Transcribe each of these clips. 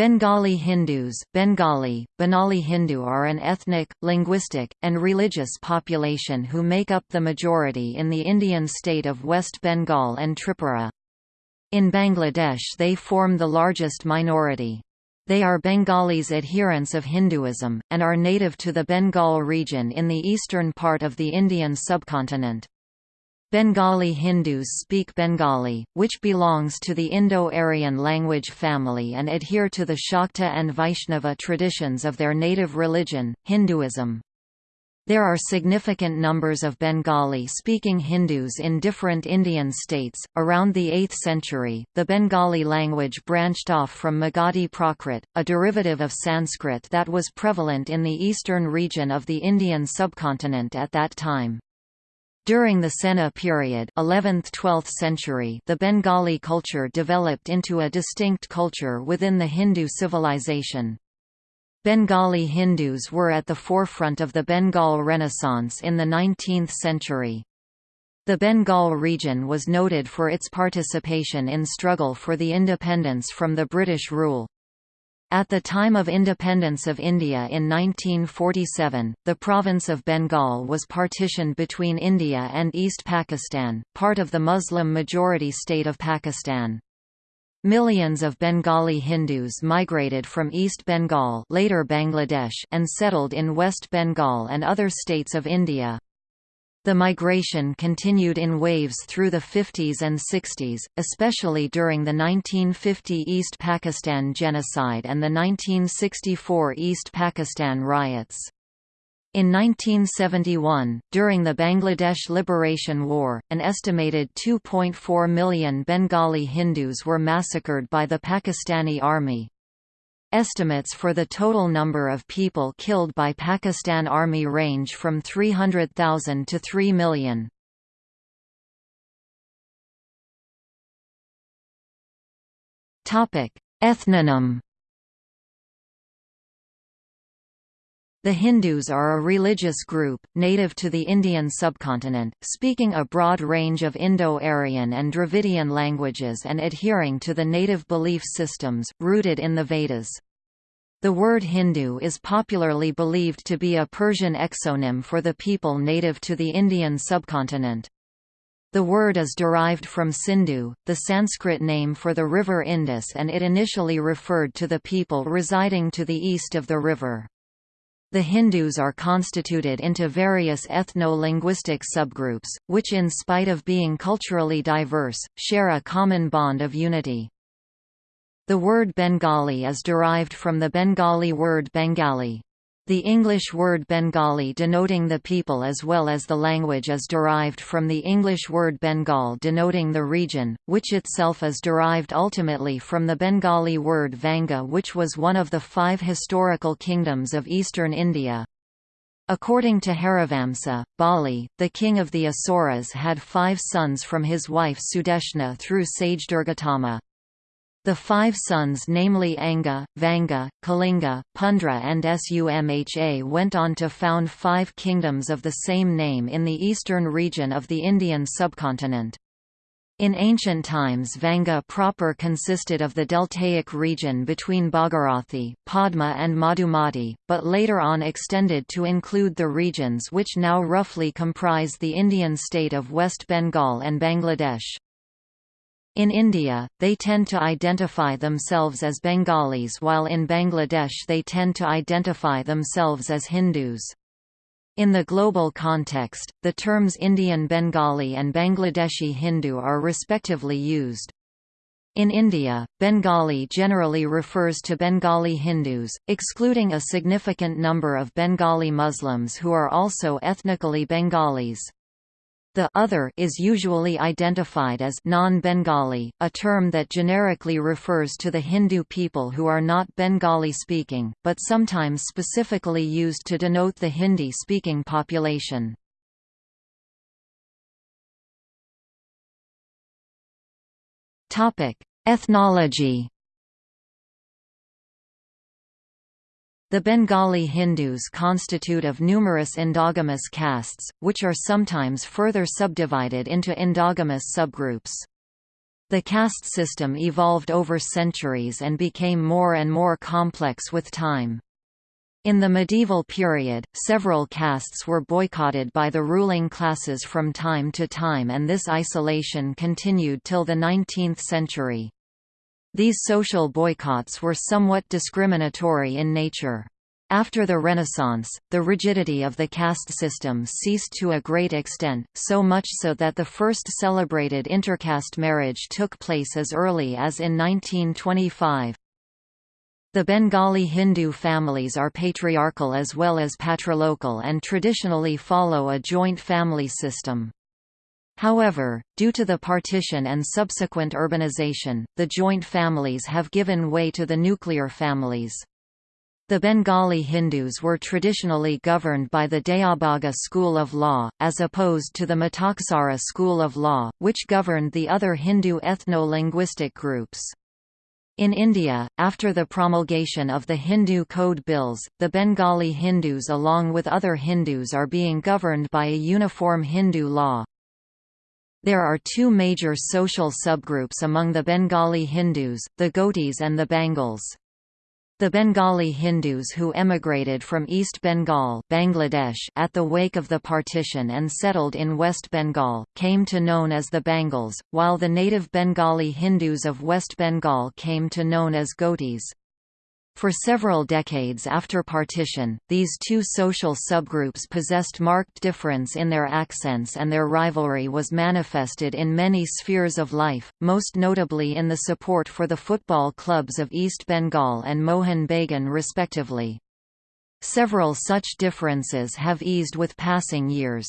Bengali Hindus Bengali, Benali Hindu are an ethnic, linguistic, and religious population who make up the majority in the Indian state of West Bengal and Tripura. In Bangladesh they form the largest minority. They are Bengalis adherents of Hinduism, and are native to the Bengal region in the eastern part of the Indian subcontinent. Bengali Hindus speak Bengali, which belongs to the Indo-Aryan language family and adhere to the Shakta and Vaishnava traditions of their native religion, Hinduism. There are significant numbers of Bengali-speaking Hindus in different Indian states. Around the 8th century, the Bengali language branched off from Magadhi Prakrit, a derivative of Sanskrit that was prevalent in the eastern region of the Indian subcontinent at that time. During the Sena period 11th–12th century the Bengali culture developed into a distinct culture within the Hindu civilization. Bengali Hindus were at the forefront of the Bengal Renaissance in the 19th century. The Bengal region was noted for its participation in struggle for the independence from the British rule. At the time of independence of India in 1947, the province of Bengal was partitioned between India and East Pakistan, part of the Muslim-majority state of Pakistan. Millions of Bengali Hindus migrated from East Bengal later Bangladesh and settled in West Bengal and other states of India. The migration continued in waves through the 50s and 60s, especially during the 1950 East Pakistan genocide and the 1964 East Pakistan riots. In 1971, during the Bangladesh Liberation War, an estimated 2.4 million Bengali Hindus were massacred by the Pakistani army. Estimates for the total number of people killed by Pakistan Army range from 300,000 to 3 million. Ethnonym The Hindus are a religious group, native to the Indian subcontinent, speaking a broad range of Indo-Aryan and Dravidian languages and adhering to the native belief systems, rooted in the Vedas. The word Hindu is popularly believed to be a Persian exonym for the people native to the Indian subcontinent. The word is derived from Sindhu, the Sanskrit name for the river Indus and it initially referred to the people residing to the east of the river. The Hindus are constituted into various ethno-linguistic subgroups, which in spite of being culturally diverse, share a common bond of unity. The word Bengali is derived from the Bengali word Bengali. The English word Bengali denoting the people as well as the language is derived from the English word Bengal denoting the region, which itself is derived ultimately from the Bengali word Vanga which was one of the five historical kingdoms of eastern India. According to Harivamsa, Bali, the king of the Asuras had five sons from his wife Sudeshna through sage Durgatama. The five sons namely Anga, Vanga, Kalinga, Pundra and Sumha went on to found five kingdoms of the same name in the eastern region of the Indian subcontinent. In ancient times Vanga proper consisted of the deltaic region between Bhagirathi, Padma and Madhumati, but later on extended to include the regions which now roughly comprise the Indian state of West Bengal and Bangladesh. In India, they tend to identify themselves as Bengalis while in Bangladesh they tend to identify themselves as Hindus. In the global context, the terms Indian Bengali and Bangladeshi Hindu are respectively used. In India, Bengali generally refers to Bengali Hindus, excluding a significant number of Bengali Muslims who are also ethnically Bengalis. The other is usually identified as non-Bengali, a term that generically refers to the Hindu people who are not Bengali-speaking, but sometimes specifically used to denote the Hindi-speaking population. Ethnology The Bengali Hindus constitute of numerous endogamous castes, which are sometimes further subdivided into endogamous subgroups. The caste system evolved over centuries and became more and more complex with time. In the medieval period, several castes were boycotted by the ruling classes from time to time and this isolation continued till the 19th century. These social boycotts were somewhat discriminatory in nature. After the Renaissance, the rigidity of the caste system ceased to a great extent, so much so that the first celebrated intercaste marriage took place as early as in 1925. The Bengali Hindu families are patriarchal as well as patrilocal and traditionally follow a joint family system. However, due to the partition and subsequent urbanization, the joint families have given way to the nuclear families. The Bengali Hindus were traditionally governed by the Dayabhaga school of law, as opposed to the Mitakshara school of law, which governed the other Hindu ethno-linguistic groups. In India, after the promulgation of the Hindu Code Bills, the Bengali Hindus along with other Hindus are being governed by a uniform Hindu law. There are two major social subgroups among the Bengali Hindus, the Ghotis and the Bangals. The Bengali Hindus who emigrated from East Bengal Bangladesh at the wake of the partition and settled in West Bengal, came to known as the Bangals, while the native Bengali Hindus of West Bengal came to known as Ghotis. For several decades after partition, these two social subgroups possessed marked difference in their accents and their rivalry was manifested in many spheres of life, most notably in the support for the football clubs of East Bengal and Mohun Bagan respectively. Several such differences have eased with passing years.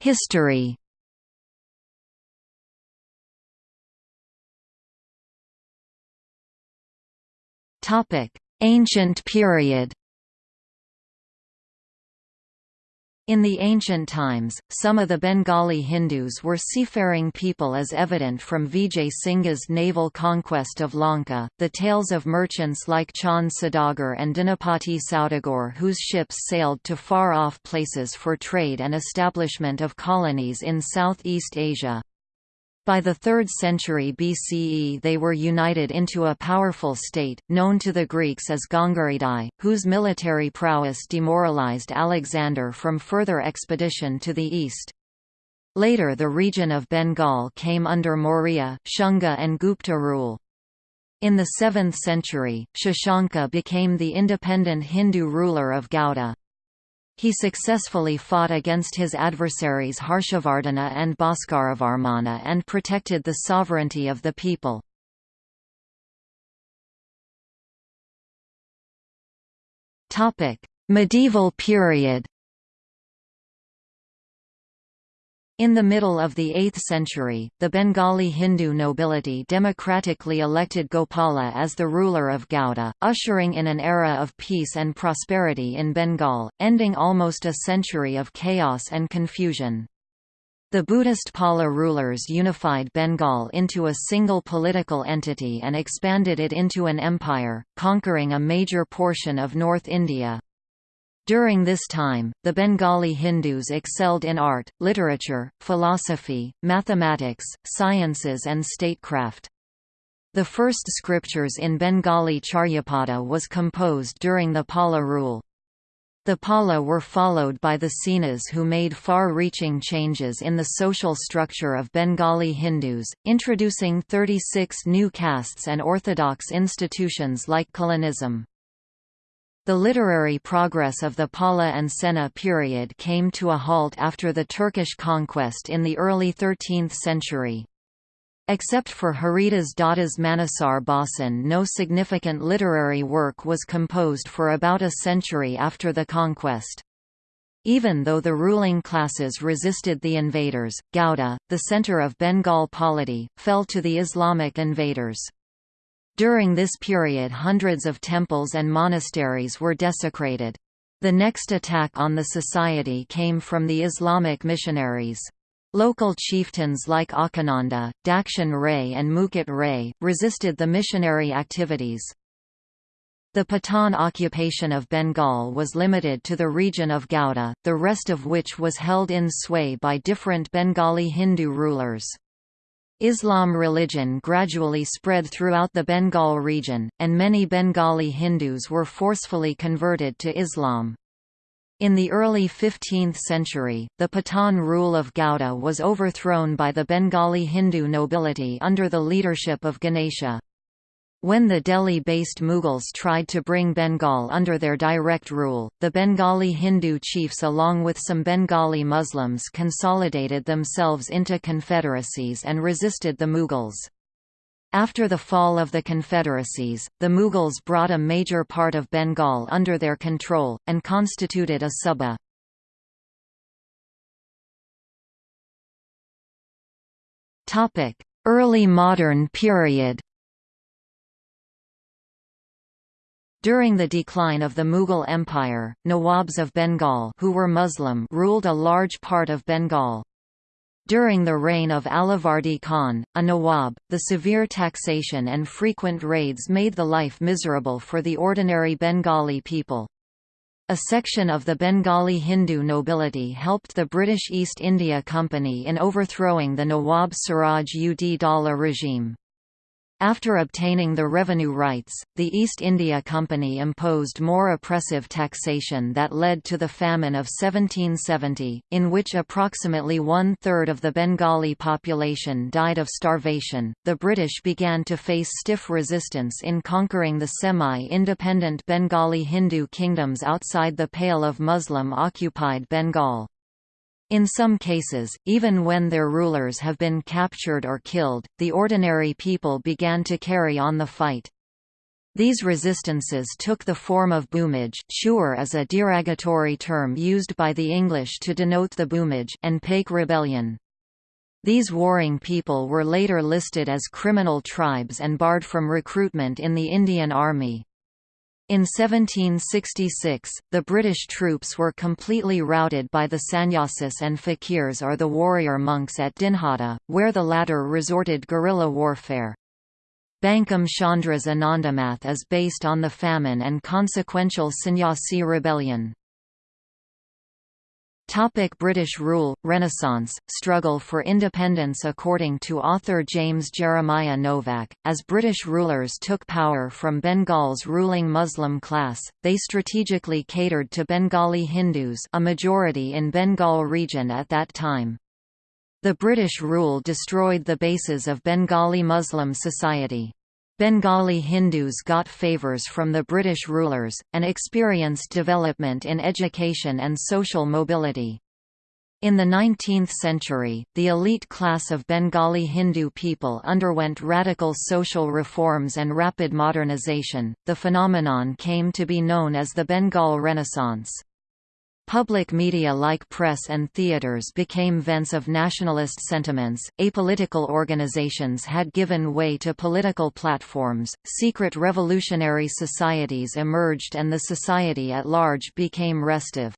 History Ancient period In the ancient times, some of the Bengali Hindus were seafaring people as evident from Vijay Singha's naval conquest of Lanka, the tales of merchants like Chand Saudagar and Dhanapati Saudagar whose ships sailed to far-off places for trade and establishment of colonies in Southeast Asia. By the 3rd century BCE they were united into a powerful state, known to the Greeks as Gangaridai, whose military prowess demoralized Alexander from further expedition to the east. Later the region of Bengal came under Maurya, Shunga and Gupta rule. In the 7th century, Shashanka became the independent Hindu ruler of Gauda. He successfully fought against his adversaries Harshavardhana and Bhaskaravarmana and protected the sovereignty of the people. Medieval period In the middle of the 8th century, the Bengali Hindu nobility democratically elected Gopala as the ruler of Gauda, ushering in an era of peace and prosperity in Bengal, ending almost a century of chaos and confusion. The Buddhist Pala rulers unified Bengal into a single political entity and expanded it into an empire, conquering a major portion of North India. During this time, the Bengali Hindus excelled in art, literature, philosophy, mathematics, sciences and statecraft. The first scriptures in Bengali Charyapada was composed during the Pala rule. The Pala were followed by the Senas who made far-reaching changes in the social structure of Bengali Hindus, introducing 36 new castes and orthodox institutions like Kulinism. The literary progress of the Pala and Sena period came to a halt after the Turkish conquest in the early 13th century. Except for Haridas Datta's Manasar Bhasan no significant literary work was composed for about a century after the conquest. Even though the ruling classes resisted the invaders, Gauda, the center of Bengal polity, fell to the Islamic invaders. During this period hundreds of temples and monasteries were desecrated. The next attack on the society came from the Islamic missionaries. Local chieftains like Akhananda, Dakshin Ray and Mukut Ray, resisted the missionary activities. The Pathan occupation of Bengal was limited to the region of Gauda, the rest of which was held in sway by different Bengali Hindu rulers. Islam religion gradually spread throughout the Bengal region, and many Bengali Hindus were forcefully converted to Islam. In the early 15th century, the Pathan rule of Gauda was overthrown by the Bengali Hindu nobility under the leadership of Ganesha. When the Delhi-based Mughals tried to bring Bengal under their direct rule, the Bengali Hindu chiefs along with some Bengali Muslims consolidated themselves into confederacies and resisted the Mughals. After the fall of the confederacies, the Mughals brought a major part of Bengal under their control, and constituted a Suba. Early modern period During the decline of the Mughal Empire, Nawabs of Bengal who were Muslim ruled a large part of Bengal. During the reign of Alivardi Khan, a Nawab, the severe taxation and frequent raids made the life miserable for the ordinary Bengali people. A section of the Bengali Hindu nobility helped the British East India Company in overthrowing the Nawab Siraj ud Daulah regime. After obtaining the revenue rights, the East India Company imposed more oppressive taxation that led to the famine of 1770, in which approximately one third of the Bengali population died of starvation. The British began to face stiff resistance in conquering the semi independent Bengali Hindu kingdoms outside the Pale of Muslim occupied Bengal. In some cases, even when their rulers have been captured or killed, the ordinary people began to carry on the fight. These resistances took the form of Bhumij Chuar is a derogatory term used by the English to denote the Bhumij and Paik rebellion. These warring people were later listed as criminal tribes and barred from recruitment in the Indian Army. In 1766, the British troops were completely routed by the sannyasis and fakirs or the warrior monks at Dinhata, where the latter resorted guerrilla warfare. Bankim Chandra's Anandamath is based on the famine and consequential sannyasi rebellion. Topic British rule, Renaissance, struggle for independence According to author James Jeremiah Novak, as British rulers took power from Bengal's ruling Muslim class, they strategically catered to Bengali Hindus a majority in Bengal region at that time. The British rule destroyed the bases of Bengali Muslim society. Bengali Hindus got favours from the British rulers, and experienced development in education and social mobility. In the 19th century, the elite class of Bengali Hindu people underwent radical social reforms and rapid modernization. The phenomenon came to be known as the Bengal Renaissance. Public media like press and theaters became vents of nationalist sentiments, apolitical organizations had given way to political platforms, secret revolutionary societies emerged and the society at large became restive.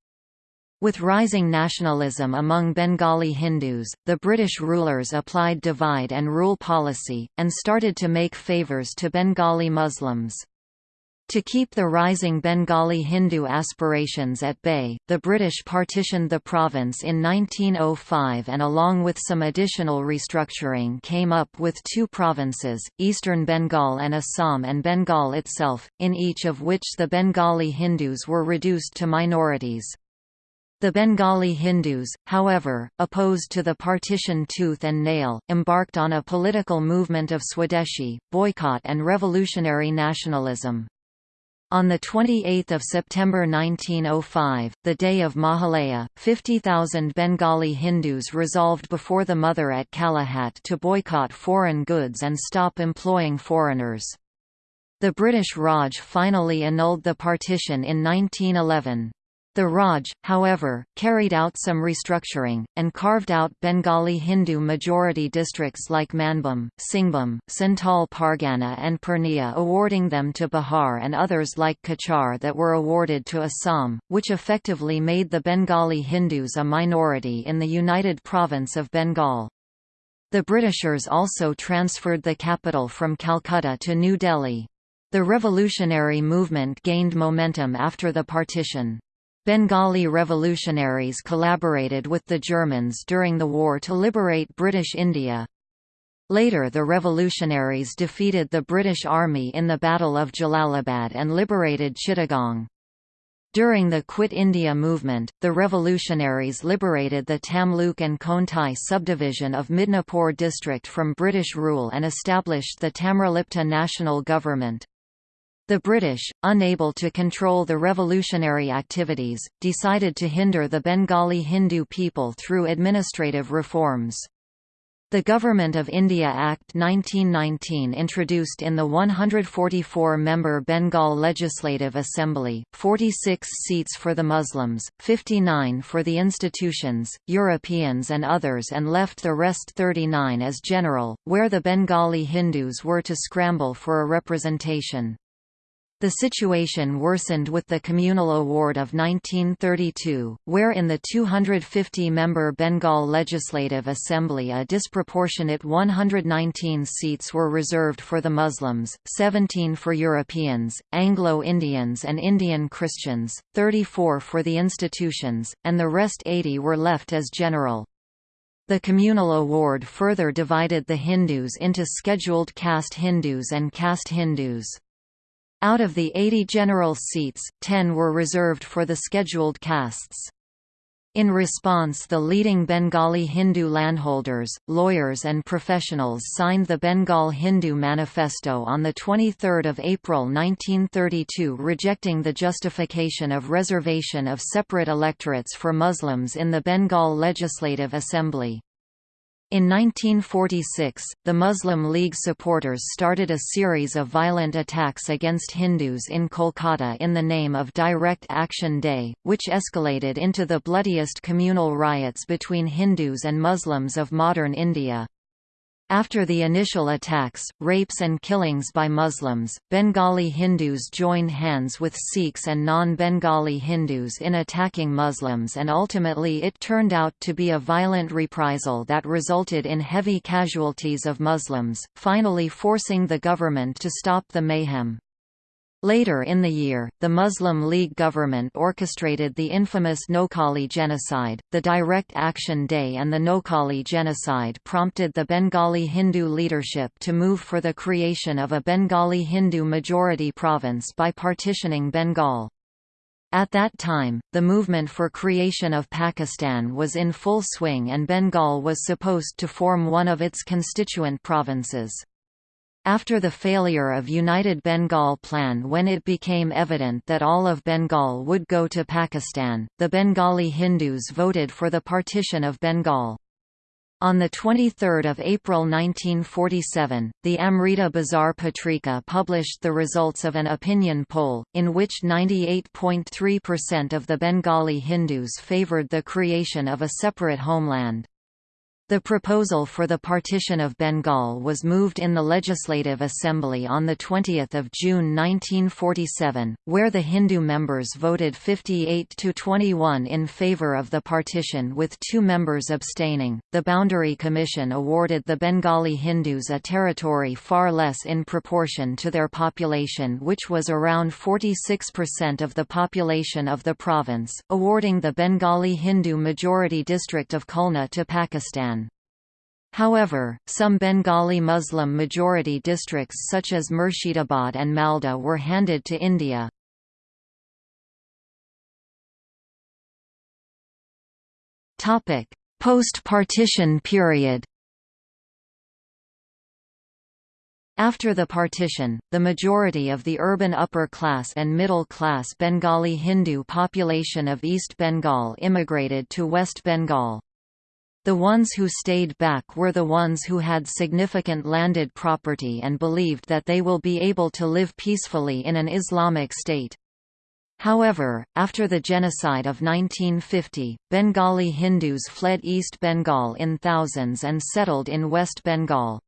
With rising nationalism among Bengali Hindus, the British rulers applied divide and rule policy, and started to make favours to Bengali Muslims. To keep the rising Bengali Hindu aspirations at bay, the British partitioned the province in 1905 and along with some additional restructuring came up with two provinces, Eastern Bengal and Assam and Bengal itself, in each of which the Bengali Hindus were reduced to minorities. The Bengali Hindus, however, opposed to the partition tooth and nail, embarked on a political movement of Swadeshi, boycott and revolutionary nationalism. On 28 September 1905, the day of Mahalaya, 50,000 Bengali Hindus resolved before the Mother at Kalighat to boycott foreign goods and stop employing foreigners. The British Raj finally annulled the partition in 1911. The Raj, however, carried out some restructuring, and carved out Bengali Hindu majority districts like Manbhum, Singhbhum, Santal Pargana and Purnia awarding them to Bihar and others like Cachar that were awarded to Assam, which effectively made the Bengali Hindus a minority in the United Province of Bengal. The Britishers also transferred the capital from Calcutta to New Delhi. The revolutionary movement gained momentum after the partition. Bengali revolutionaries collaborated with the Germans during the war to liberate British India. Later the revolutionaries defeated the British Army in the Battle of Jalalabad and liberated Chittagong. During the Quit India movement, the revolutionaries liberated the Tamluk and Contai subdivision of Midnapore district from British rule and established the Tamralipta national government. The British, unable to control the revolutionary activities, decided to hinder the Bengali Hindu people through administrative reforms. The Government of India Act 1919 introduced in the 144-member Bengal Legislative Assembly, 46 seats for the Muslims, 59 for the institutions, Europeans and others and left the rest 39 as general, where the Bengali Hindus were to scramble for a representation. The situation worsened with the Communal Award of 1932, where in the 250-member Bengal Legislative Assembly a disproportionate 119 seats were reserved for the Muslims, 17 for Europeans, Anglo-Indians and Indian Christians, 34 for the institutions, and the rest 80 were left as general. The communal award further divided the Hindus into scheduled caste Hindus and caste Hindus. Out of the 80 general seats, 10 were reserved for the scheduled castes. In response the leading Bengali Hindu landholders, lawyers and professionals signed the Bengal Hindu Manifesto on 23 April 1932 rejecting the justification of reservation of separate electorates for Muslims in the Bengal Legislative Assembly. In 1946, the Muslim League supporters started a series of violent attacks against Hindus in Kolkata in the name of Direct Action Day, which escalated into the bloodiest communal riots between Hindus and Muslims of modern India. After the initial attacks, rapes and killings by Muslims, Bengali Hindus joined hands with Sikhs and non-Bengali Hindus in attacking Muslims and ultimately it turned out to be a violent reprisal that resulted in heavy casualties of Muslims, finally forcing the government to stop the mayhem. Later in the year, the Muslim League government orchestrated the infamous Noakhali genocide. The Direct Action Day and the Noakhali genocide prompted the Bengali Hindu leadership to move for the creation of a Bengali Hindu majority province by partitioning Bengal. At that time, the movement for creation of Pakistan was in full swing and Bengal was supposed to form one of its constituent provinces. After the failure of United Bengal Plan when it became evident that all of Bengal would go to Pakistan, the Bengali Hindus voted for the partition of Bengal. On 23 April 1947, the Amrita Bazar Patrika published the results of an opinion poll, in which 98.3% of the Bengali Hindus favoured the creation of a separate homeland. The proposal for the partition of Bengal was moved in the Legislative Assembly on 20 June 1947, where the Hindu members voted 58 to 21 in favour of the partition with two members abstaining. The Boundary Commission awarded the Bengali Hindus a territory far less in proportion to their population which was around 46% of the population of the province, awarding the Bengali Hindu majority district of Khulna to Pakistan. However, some Bengali Muslim majority districts such as Murshidabad and Malda were handed to India. Post-partition period After the partition, the majority of the urban upper class and middle class Bengali Hindu population of East Bengal immigrated to West Bengal. The ones who stayed back were the ones who had significant landed property and believed that they will be able to live peacefully in an Islamic state. However, after the genocide of 1950, Bengali Hindus fled East Bengal in thousands and settled in West Bengal.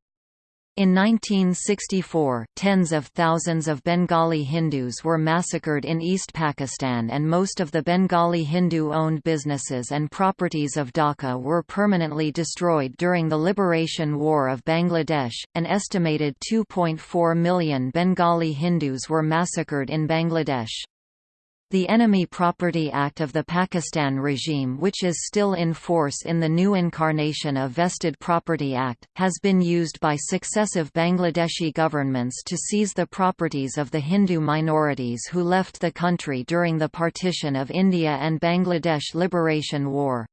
In 1964, tens of thousands of Bengali Hindus were massacred in East Pakistan and most of the Bengali Hindu-owned businesses and properties of Dhaka were permanently destroyed during the Liberation War of Bangladesh. An estimated 2.4 million Bengali Hindus were massacred in Bangladesh. The Enemy Property Act of the Pakistan regime which is still in force in the new incarnation of Vested Property Act, has been used by successive Bangladeshi governments to seize the properties of the Hindu minorities who left the country during the partition of India and Bangladesh Liberation War.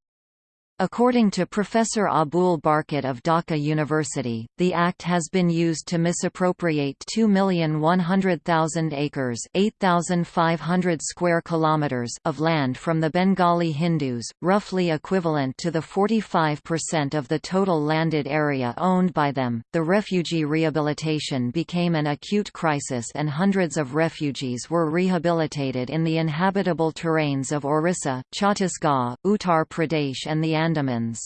According to Professor Abul Barkat of Dhaka University, the Act has been used to misappropriate 2,100,000 acres 8,500 square kilometers of land from the Bengali Hindus, roughly equivalent to the 45% of the total landed area owned by them. The refugee rehabilitation became an acute crisis and hundreds of refugees were rehabilitated in the inhabitable terrains of Orissa, Chhattisgarh, Uttar Pradesh and the Andamans.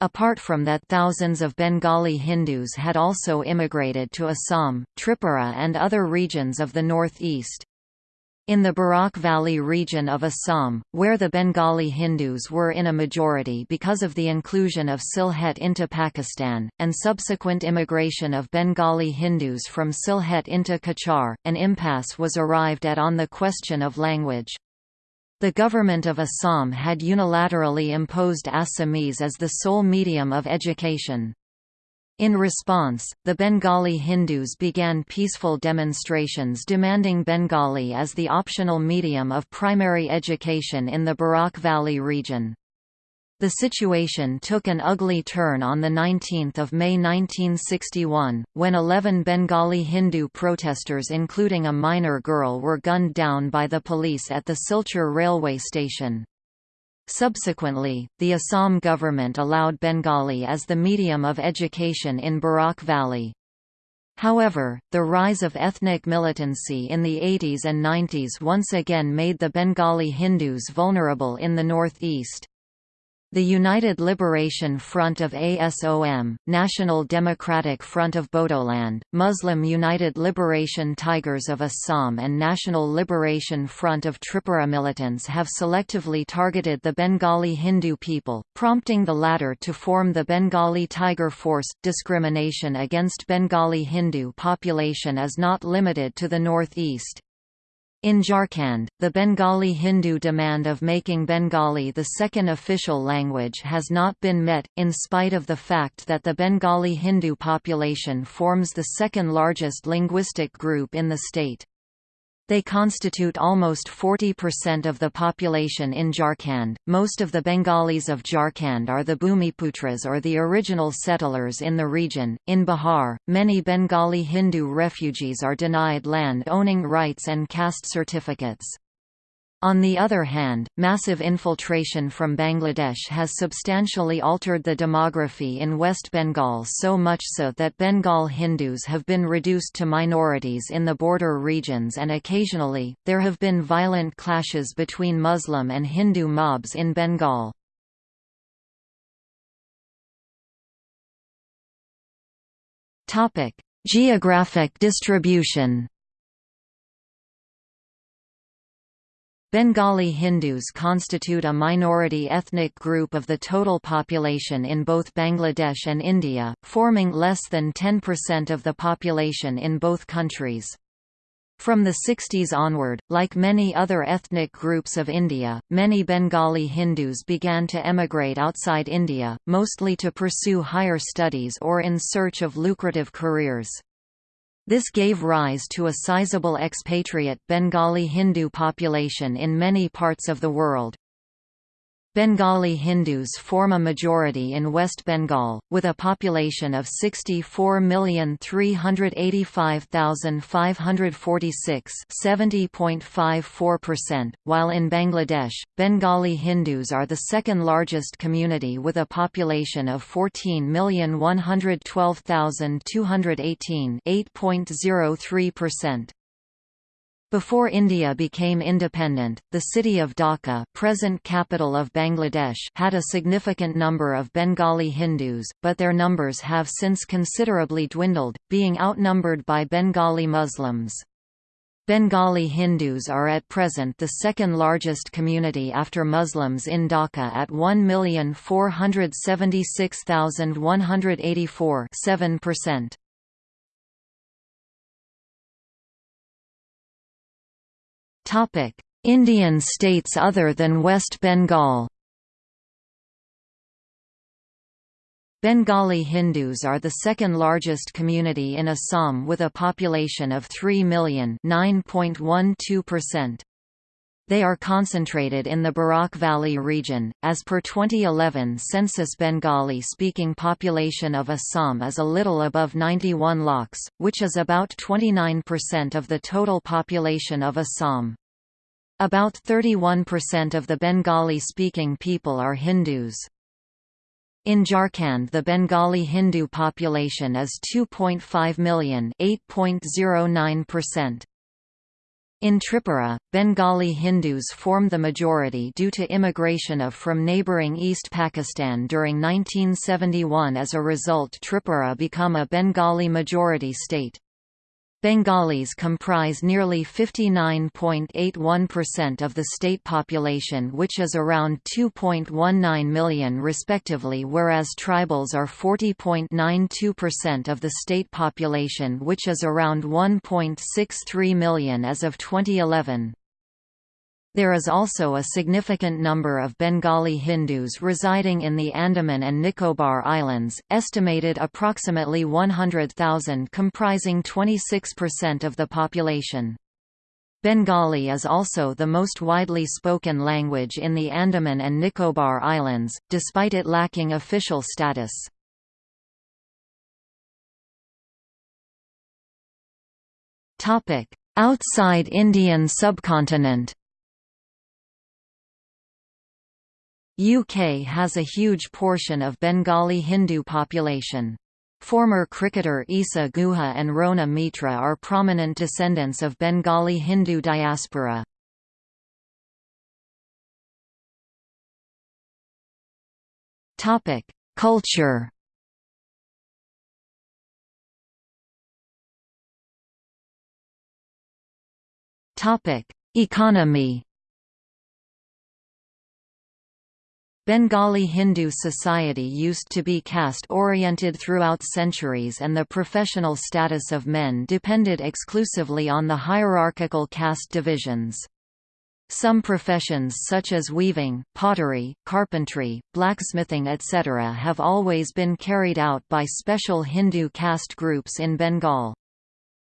Apart from that thousands of Bengali Hindus had also immigrated to Assam, Tripura and other regions of the northeast. In the Barak Valley region of Assam, where the Bengali Hindus were in a majority because of the inclusion of Sylhet into Pakistan, and subsequent immigration of Bengali Hindus from Sylhet into Cachar, an impasse was arrived at on the question of language. The government of Assam had unilaterally imposed Assamese as the sole medium of education. In response, the Bengali Hindus began peaceful demonstrations demanding Bengali as the optional medium of primary education in the Barak Valley region. The situation took an ugly turn on 19 May 1961, when 11 Bengali Hindu protesters including a minor girl were gunned down by the police at the Silchar railway station. Subsequently, the Assam government allowed Bengali as the medium of education in Barak Valley. However, the rise of ethnic militancy in the 80s and 90s once again made the Bengali Hindus vulnerable in the northeast. The United Liberation Front of ASOM, National Democratic Front of Bodoland, Muslim United Liberation Tigers of Assam and National Liberation Front of Tripura militants have selectively targeted the Bengali Hindu people, prompting the latter to form the Bengali Tiger Force. Discrimination against Bengali Hindu population is not limited to the northeast. In Jharkhand, the Bengali Hindu demand of making Bengali the second official language has not been met, in spite of the fact that the Bengali Hindu population forms the second largest linguistic group in the state. They constitute almost 40% of the population in Jharkhand. Most of the Bengalis of Jharkhand are the Bhumiputras or the original settlers in the region. In Bihar, many Bengali Hindu refugees are denied land owning rights and caste certificates. On the other hand, massive infiltration from Bangladesh has substantially altered the demography in West Bengal so much so that Bengal Hindus have been reduced to minorities in the border regions and occasionally, there have been violent clashes between Muslim and Hindu mobs in Bengal. Geographic distribution Bengali Hindus constitute a minority ethnic group of the total population in both Bangladesh and India, forming less than 10% of the population in both countries. From the 60s onward, like many other ethnic groups of India, many Bengali Hindus began to emigrate outside India, mostly to pursue higher studies or in search of lucrative careers. This gave rise to a sizable expatriate Bengali Hindu population in many parts of the world. Bengali Hindus form a majority in West Bengal, with a population of 64,385,546 70.54%, while in Bangladesh, Bengali Hindus are the second largest community with a population of 14,112,218 8.03%. Before India became independent, the city of Dhaka present capital of Bangladesh had a significant number of Bengali Hindus, but their numbers have since considerably dwindled, being outnumbered by Bengali Muslims. Bengali Hindus are at present the second largest community after Muslims in Dhaka at 1,476,184 7%. Indian states other than West Bengal. Bengali Hindus are the second largest community in Assam with a population of 3 million They are concentrated in the Barak Valley region. As per 2011 census Bengali-speaking population of Assam is a little above 91 lakhs, which is about 29% of the total population of Assam. About 31% of the Bengali-speaking people are Hindus. In Jharkhand the Bengali Hindu population is 2.5 million 8.09%. In Tripura, Bengali Hindus form the majority due to immigration of from neighbouring East Pakistan during 1971 as a result Tripura become a Bengali majority state. Bengalis comprise nearly 59.81% of the state population which is around 2.19 million respectively whereas tribals are 40.92% of the state population which is around 1.63 million as of 2011. There is also a significant number of Bengali Hindus residing in the Andaman and Nicobar Islands, estimated approximately 100,000 comprising 26% of the population. Bengali is also the most widely spoken language in the Andaman and Nicobar Islands, despite it lacking official status. Outside Indian subcontinent UK has a huge portion of Bengali Hindu population. Former cricketer Isa Guha and Rona Mitra are prominent descendants of Bengali Hindu diaspora. Culture Economy Bengali Hindu society used to be caste-oriented throughout centuries and the professional status of men depended exclusively on the hierarchical caste divisions. Some professions such as weaving, pottery, carpentry, blacksmithing etc. have always been carried out by special Hindu caste groups in Bengal.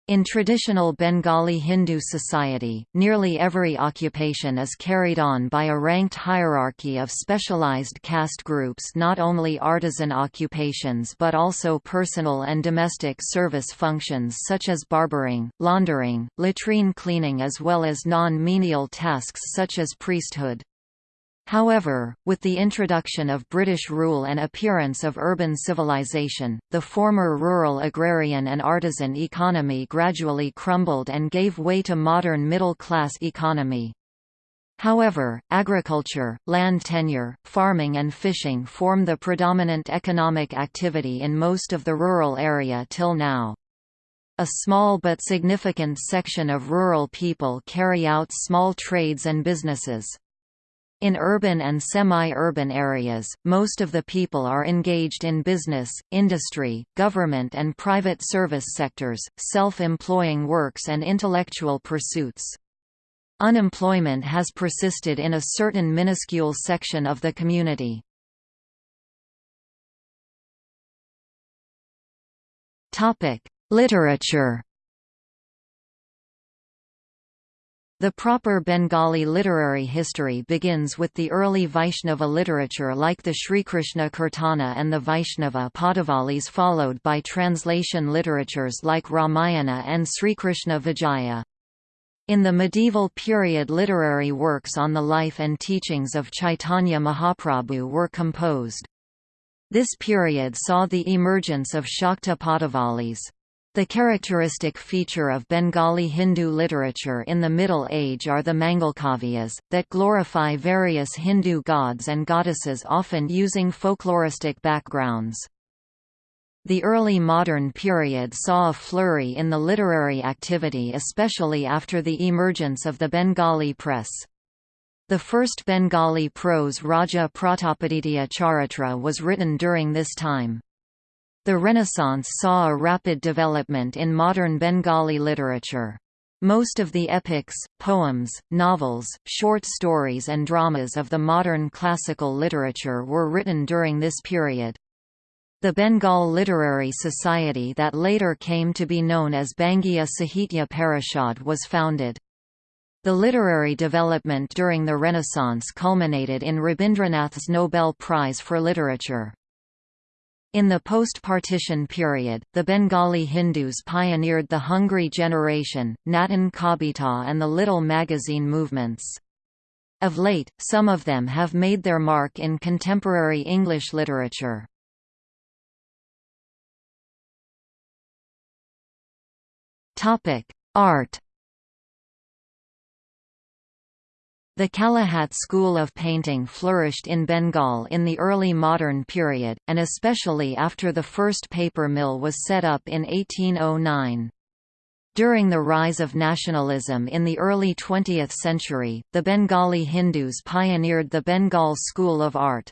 In traditional Bengali Hindu society, nearly every occupation is carried on by a ranked hierarchy of specialized caste groups not only artisan occupations but also personal and domestic service functions such as barbering, laundering, latrine cleaning as well as non-menial tasks such as priesthood. However, with the introduction of British rule and appearance of urban civilization, the former rural agrarian and artisan economy gradually crumbled and gave way to modern middle-class economy. However, agriculture, land tenure, farming and fishing form the predominant economic activity in most of the rural area till now. A small but significant section of rural people carry out small trades and businesses. In urban and semi-urban areas, most of the people are engaged in business, industry, government and private service sectors, self-employing works and intellectual pursuits. Unemployment has persisted in a certain minuscule section of the community. Literature The proper Bengali literary history begins with the early Vaishnava literature like the Srikrishna Kirtana and the Vaishnava Padavalis followed by translation literatures like Ramayana and Srikrishna Vijaya. In the medieval period literary works on the life and teachings of Chaitanya Mahaprabhu were composed. This period saw the emergence of Shakta Padavalis. The characteristic feature of Bengali Hindu literature in the Middle Age are the Mangalkavyas, that glorify various Hindu gods and goddesses often using folkloristic backgrounds. The early modern period saw a flurry in the literary activity especially after the emergence of the Bengali press. The first Bengali prose Raja Pratapaditya Charitra was written during this time. The Renaissance saw a rapid development in modern Bengali literature. Most of the epics, poems, novels, short stories and dramas of the modern classical literature were written during this period. The Bengal Literary Society that later came to be known as Bangiya Sahitya Parishad was founded. The literary development during the Renaissance culminated in Rabindranath's Nobel Prize for Literature. In the post-partition period, the Bengali Hindus pioneered the Hungry Generation, Natan Kabita and the Little Magazine movements. Of late, some of them have made their mark in contemporary English literature. Art The Kalighat school of painting flourished in Bengal in the early modern period, and especially after the first paper mill was set up in 1809. During the rise of nationalism in the early 20th century, the Bengali Hindus pioneered the Bengal School of Art.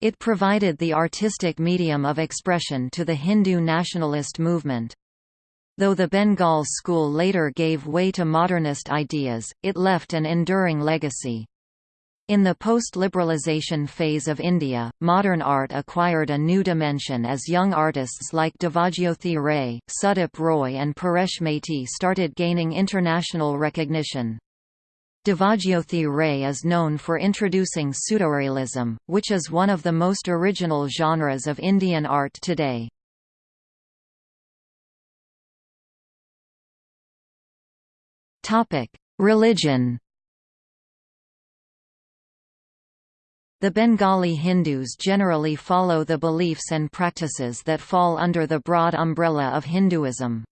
It provided the artistic medium of expression to the Hindu nationalist movement. Though the Bengal school later gave way to modernist ideas, it left an enduring legacy. In the post-liberalization phase of India, modern art acquired a new dimension as young artists like Devajyoti Ray, Sudip Roy and Paresh Maity started gaining international recognition. Devajyoti Ray is known for introducing pseudorealism, which is one of the most original genres of Indian art today. Religion. The Bengali Hindus generally follow the beliefs and practices that fall under the broad umbrella of Hinduism.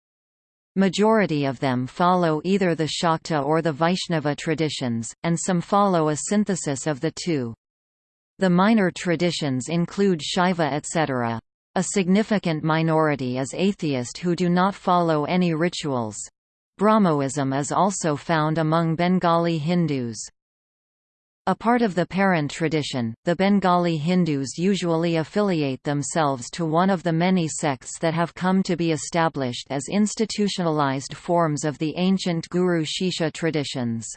Majority of them follow either the Shakta or the Vaishnava traditions, and some follow a synthesis of the two. The minor traditions include Shaiva etc. A significant minority is atheist who do not follow any rituals. Brahmoism is also found among Bengali Hindus. A part of the parent tradition, the Bengali Hindus usually affiliate themselves to one of the many sects that have come to be established as institutionalized forms of the ancient Guru Shishya traditions.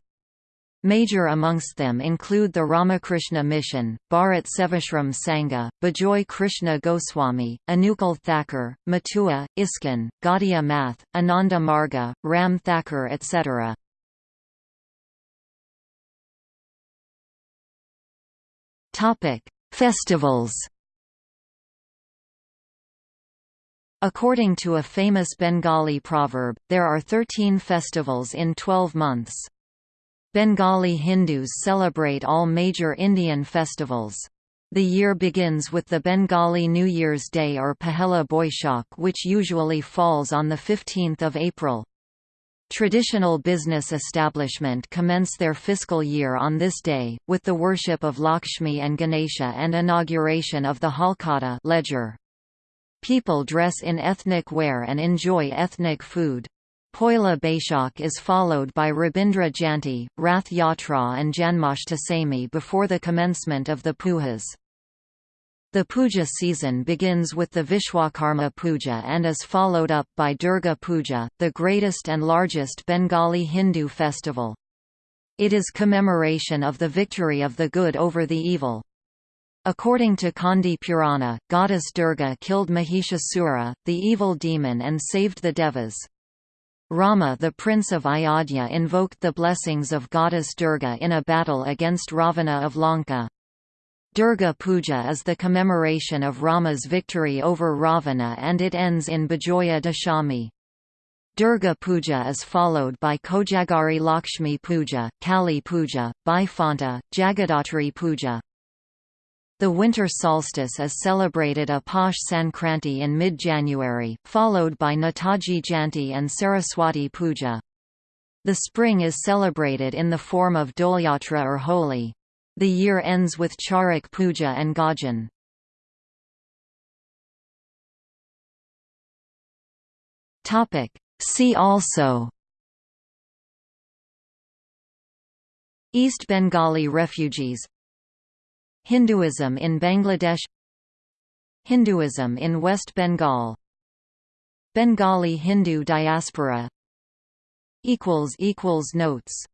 Major amongst them include the Ramakrishna Mission, Bharat Sevashram Sangha, Bijoy Krishna Goswami, Anukul Thakur, Matua, ISKCON, Gaudiya Math, Ananda Marga, Ram Thakur etc. Festivals According to a famous Bengali proverb, there are 13 festivals in 12 months. Bengali Hindus celebrate all major Indian festivals. The year begins with the Bengali New Year's Day or Pahela Boishakh which usually falls on 15 April. Traditional business establishment commence their fiscal year on this day, with the worship of Lakshmi and Ganesha and inauguration of the Halkhata ledger. People dress in ethnic wear and enjoy ethnic food. Poila Baishakh is followed by Rabindra Jayanti, Rath Yatra and Janmashtami before the commencement of the pujas. The puja season begins with the Vishwakarma Puja and is followed up by Durga Puja, the greatest and largest Bengali Hindu festival. It is commemoration of the victory of the good over the evil. According to Kandi Purana, goddess Durga killed Mahishasura, the evil demon and saved the Devas. Rama the prince of Ayodhya invoked the blessings of goddess Durga in a battle against Ravana of Lanka. Durga Puja is the commemoration of Rama's victory over Ravana and it ends in Bijoya Dashami. Durga Puja is followed by Kojagari Lakshmi Puja, Kali Puja, Bhaifanta, Jagadhatri Puja. The winter solstice is celebrated a Paush Sankranti in mid-January, followed by Netaji Jayanti and Saraswati Puja. The spring is celebrated in the form of Dolyatra or Holi. The year ends with Charak Puja and Gajan. See also East Bengali refugees Hinduism in Bangladesh Hinduism in West Bengal Bengali Hindu diaspora Notes